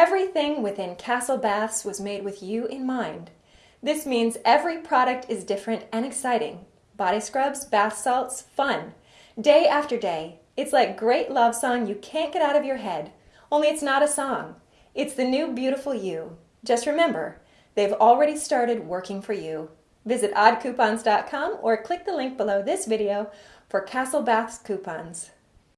Everything within Castle Baths was made with you in mind. This means every product is different and exciting. Body scrubs, bath salts, fun. Day after day. It's like great love song you can't get out of your head. Only it's not a song. It's the new beautiful you. Just remember, they've already started working for you. Visit oddcoupons.com or click the link below this video for Castle Baths coupons.